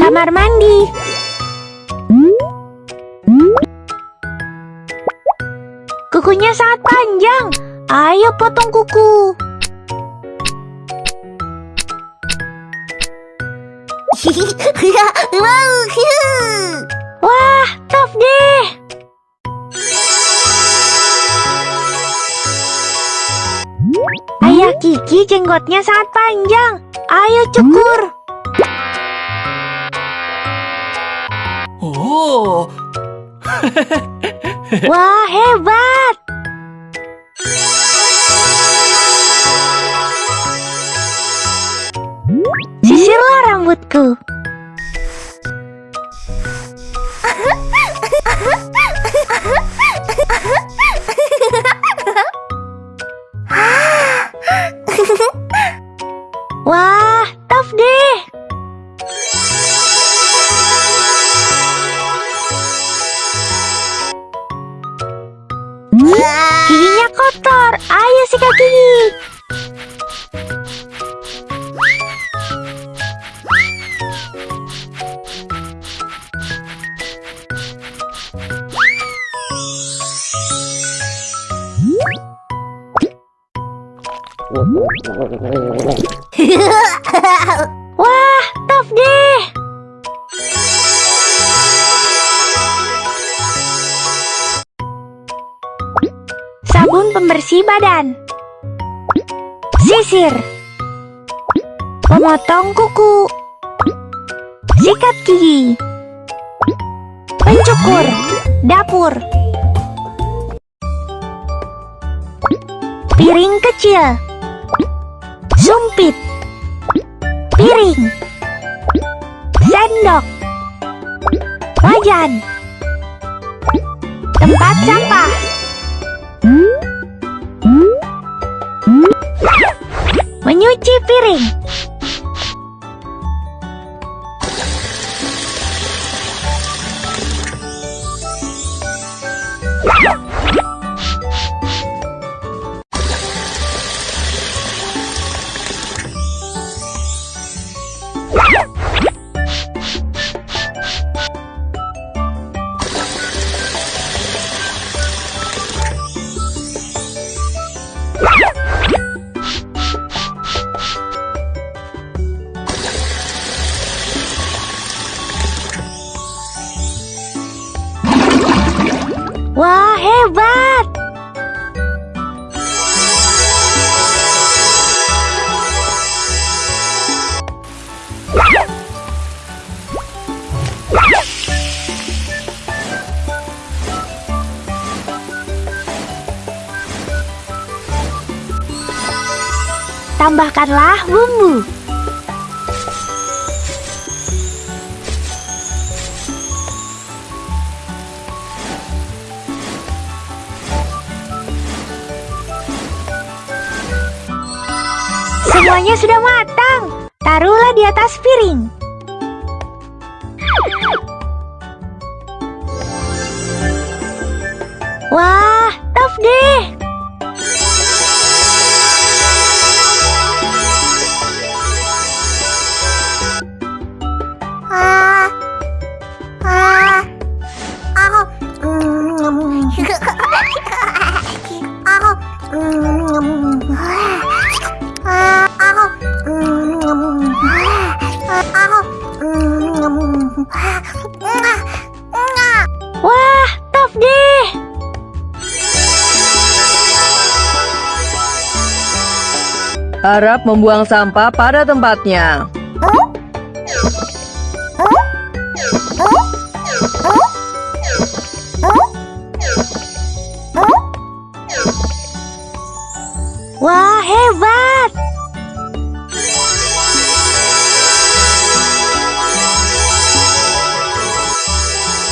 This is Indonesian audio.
Kamar mandi. Kukunya sangat panjang. Ayo potong kuku. Wah, top deh. Ayah Kiki jenggotnya sangat panjang. Ayo cukur. Oh, Wah, hebat. Sisirlah rambutku. Wah, tof deh. Sabun pembersih badan. Sisir. Memotong kuku. Sikat gigi. Pencukur. Dapur. Piring kecil. Sumpit. Piring. Sendok. Wajan. Tempat sampah. Menyuci piring. Wah, hebat! Tambahkanlah bumbu. Semuanya sudah matang. Taruhlah di atas piring. Wah, tof deh. Wah, tof deh. Harap membuang sampah pada tempatnya.